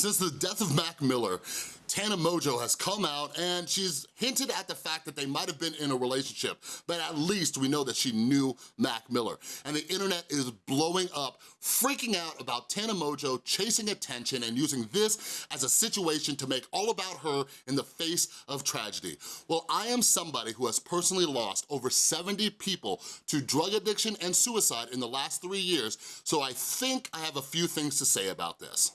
Since the death of Mac Miller, Tana Mongeau has come out and she's hinted at the fact that they might have been in a relationship, but at least we know that she knew Mac Miller. And the internet is blowing up, freaking out about Tana Mongeau chasing attention and using this as a situation to make all about her in the face of tragedy. Well, I am somebody who has personally lost over 70 people to drug addiction and suicide in the last three years, so I think I have a few things to say about this.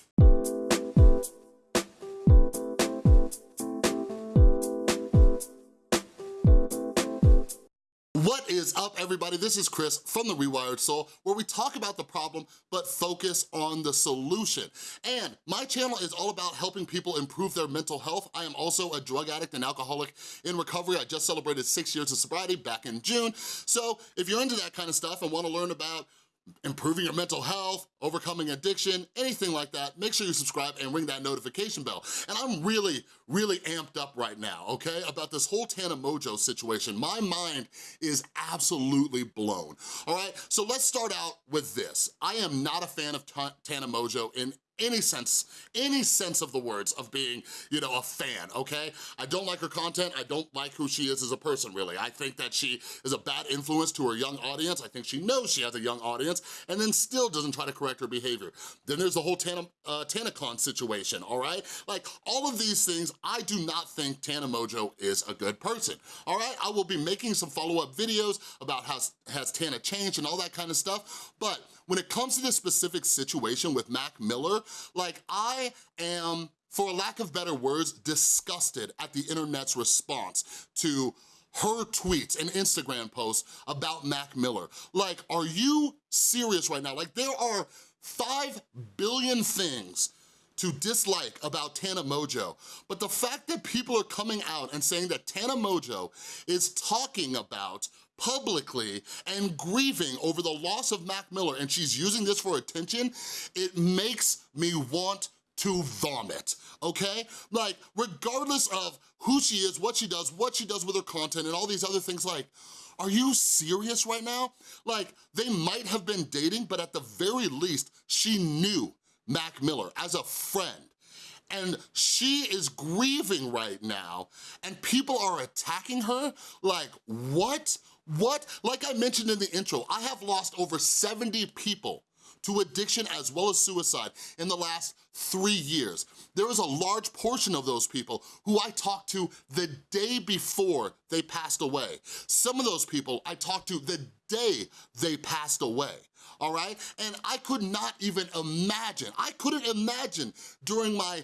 Up, everybody? This is Chris from The Rewired Soul, where we talk about the problem, but focus on the solution. And my channel is all about helping people improve their mental health. I am also a drug addict and alcoholic in recovery. I just celebrated six years of sobriety back in June. So if you're into that kind of stuff and wanna learn about improving your mental health, overcoming addiction, anything like that, make sure you subscribe and ring that notification bell. And I'm really, really amped up right now, okay, about this whole Tana Mongeau situation. My mind is absolutely blown, all right? So let's start out with this. I am not a fan of Tana Mongeau in any sense, any sense of the words of being, you know, a fan, okay? I don't like her content, I don't like who she is as a person, really. I think that she is a bad influence to her young audience, I think she knows she has a young audience, and then still doesn't try to correct her behavior. Then there's the whole Tana, uh, TanaCon situation, all right? Like, all of these things, I do not think Tana Mongeau is a good person, all right? I will be making some follow-up videos about how has Tana changed and all that kind of stuff, but when it comes to this specific situation with Mac Miller, like I am, for lack of better words, disgusted at the internet's response to her tweets and Instagram posts about Mac Miller. Like, are you serious right now? Like, there are 5 billion things to dislike about Tana Mongeau, but the fact that people are coming out and saying that Tana Mongeau is talking about publicly and grieving over the loss of Mac Miller and she's using this for attention, it makes me want to vomit, okay? Like, regardless of who she is, what she does, what she does with her content, and all these other things, like, are you serious right now? Like, they might have been dating, but at the very least, she knew Mac Miller as a friend and she is grieving right now and people are attacking her like what what like i mentioned in the intro i have lost over 70 people to addiction as well as suicide in the last three years. There is a large portion of those people who I talked to the day before they passed away. Some of those people I talked to the day they passed away all right? And I could not even imagine, I couldn't imagine during my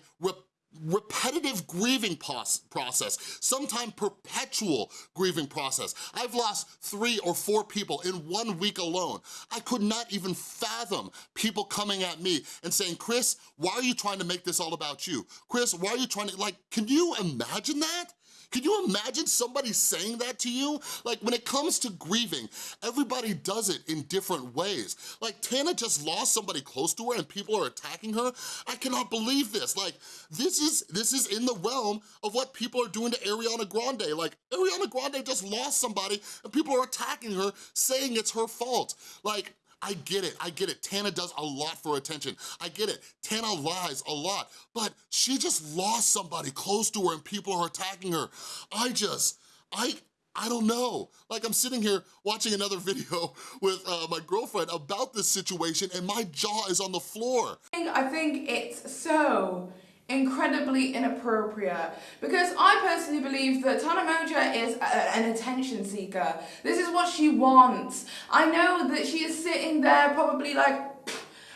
repetitive grieving process, sometimes perpetual grieving process. I've lost three or four people in one week alone. I could not even fathom people coming at me and saying, Chris, why are you trying to make this all about you? Chris, why are you trying to, like, can you imagine that? Can you imagine somebody saying that to you? Like when it comes to grieving, everybody does it in different ways. Like Tana just lost somebody close to her and people are attacking her. I cannot believe this. Like this is, this is in the realm of what people are doing to Ariana Grande. Like Ariana Grande just lost somebody and people are attacking her saying it's her fault. Like I get it, I get it. Tana does a lot for attention. I get it, Tana lies a lot, but she just lost somebody close to her and people are attacking her. I just, I, I don't know. Like I'm sitting here watching another video with uh, my girlfriend about this situation and my jaw is on the floor. I think it's so incredibly inappropriate because I personally believe that Tana Mongeau is a, an attention seeker. This is what she wants. I know that she is sitting there probably like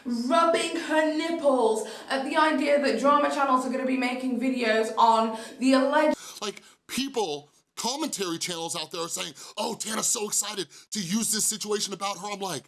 rubbing her nipples at the idea that drama channels are going to be making videos on the alleged... Like people commentary channels out there are saying, oh, Tana's so excited to use this situation about her. I'm like,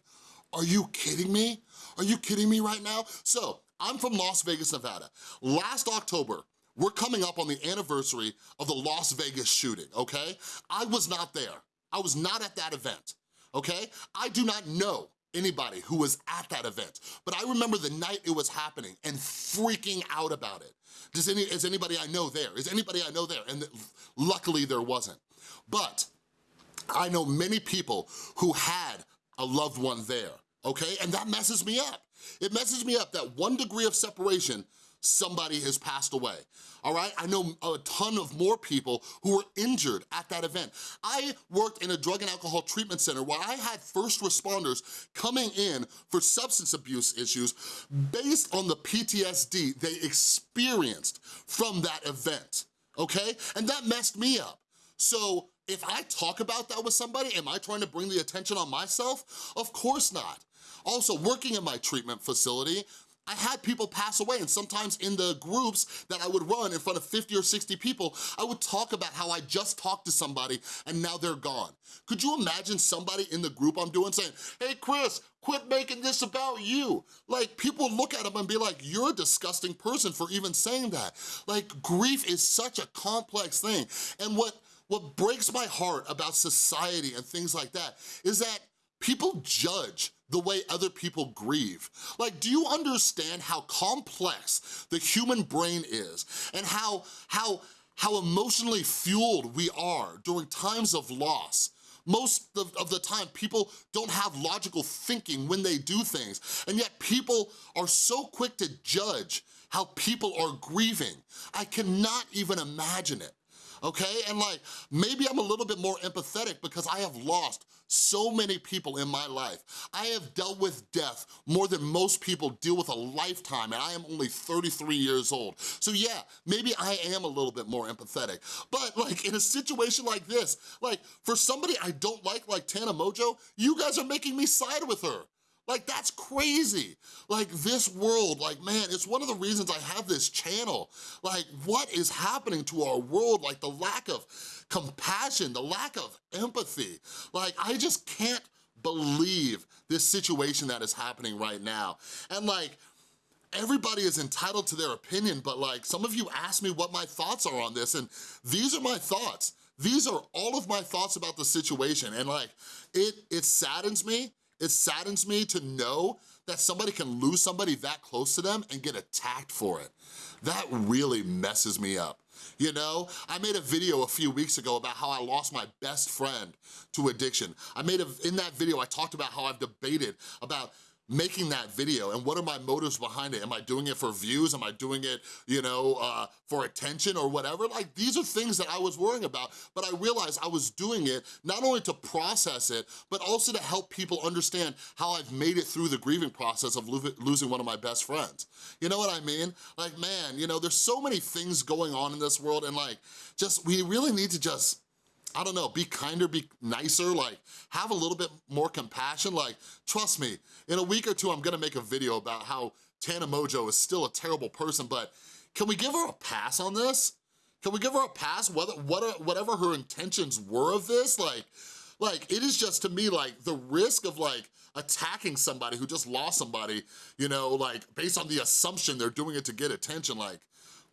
are you kidding me? Are you kidding me right now? So I'm from Las Vegas, Nevada. Last October, we're coming up on the anniversary of the Las Vegas shooting, okay? I was not there. I was not at that event, okay? I do not know anybody who was at that event, but I remember the night it was happening and freaking out about it. Does any, is anybody I know there? Is anybody I know there? And luckily there wasn't. But I know many people who had a loved one there, okay? And that messes me up. It messes me up that one degree of separation somebody has passed away, all right? I know a ton of more people who were injured at that event. I worked in a drug and alcohol treatment center where I had first responders coming in for substance abuse issues based on the PTSD they experienced from that event, okay? And that messed me up. So if I talk about that with somebody, am I trying to bring the attention on myself? Of course not. Also, working in my treatment facility, I had people pass away and sometimes in the groups that I would run in front of 50 or 60 people, I would talk about how I just talked to somebody and now they're gone. Could you imagine somebody in the group I'm doing saying, hey Chris, quit making this about you. Like people look at them and be like, you're a disgusting person for even saying that. Like grief is such a complex thing. And what, what breaks my heart about society and things like that is that people judge the way other people grieve. Like, do you understand how complex the human brain is and how, how, how emotionally fueled we are during times of loss? Most of, of, the time, people don't have logical thinking when they do things, and yet people are so quick to judge how people are grieving. I cannot even imagine it okay? And like, maybe I'm a little bit more empathetic because I have lost so many people in my life. I have dealt with death more than most people deal with a lifetime and I am only 33 years old. So yeah, maybe I am a little bit more empathetic. But like in a situation like this, like for somebody I don't like, like Tana Mongeau, you guys are making me side with her. Like, that's crazy. Like, this world, like, man, it's one of the reasons I have this channel. Like, what is happening to our world? Like, the lack of compassion, the lack of empathy. Like, I just can't believe this situation that is happening right now. And like, everybody is entitled to their opinion, but like, some of you asked me what my thoughts are on this, and these are my thoughts. These are all of my thoughts about the situation, and like, it, it saddens me it saddens me to know that somebody can lose somebody that close to them and get attacked for it. That really messes me up. You know, I made a video a few weeks ago about how I lost my best friend to addiction. I made a, in that video, I talked about how I've debated about making that video and what are my motives behind it? Am I doing it for views? Am I doing it, you know, uh, for attention or whatever? Like, these are things that I was worrying about, but I realized I was doing it not only to process it, but also to help people understand how I've made it through the grieving process of lo losing one of my best friends. You know what I mean? Like, man, you know, there's so many things going on in this world and like, just, we really need to just I don't know, be kinder, be nicer, like have a little bit more compassion. Like, trust me, in a week or two, I'm gonna make a video about how Tana Mongeau is still a terrible person, but can we give her a pass on this? Can we give her a pass, whether, uh, whatever her intentions were of this? Like, like, it is just to me like the risk of like attacking somebody who just lost somebody, you know, like based on the assumption they're doing it to get attention, like,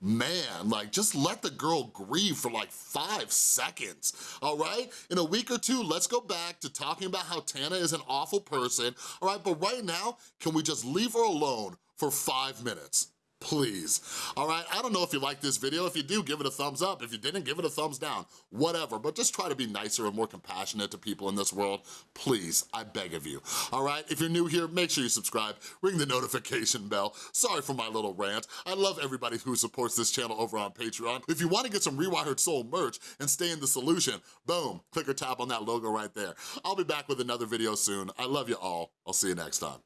man, like just let the girl grieve for like five seconds, all right? In a week or two, let's go back to talking about how Tana is an awful person, all right? But right now, can we just leave her alone for five minutes? Please. All right, I don't know if you like this video. If you do, give it a thumbs up. If you didn't, give it a thumbs down. Whatever, but just try to be nicer and more compassionate to people in this world. Please, I beg of you. All right, if you're new here, make sure you subscribe, ring the notification bell. Sorry for my little rant. I love everybody who supports this channel over on Patreon. If you wanna get some Rewired Soul merch and stay in the solution, boom, click or tap on that logo right there. I'll be back with another video soon. I love you all. I'll see you next time.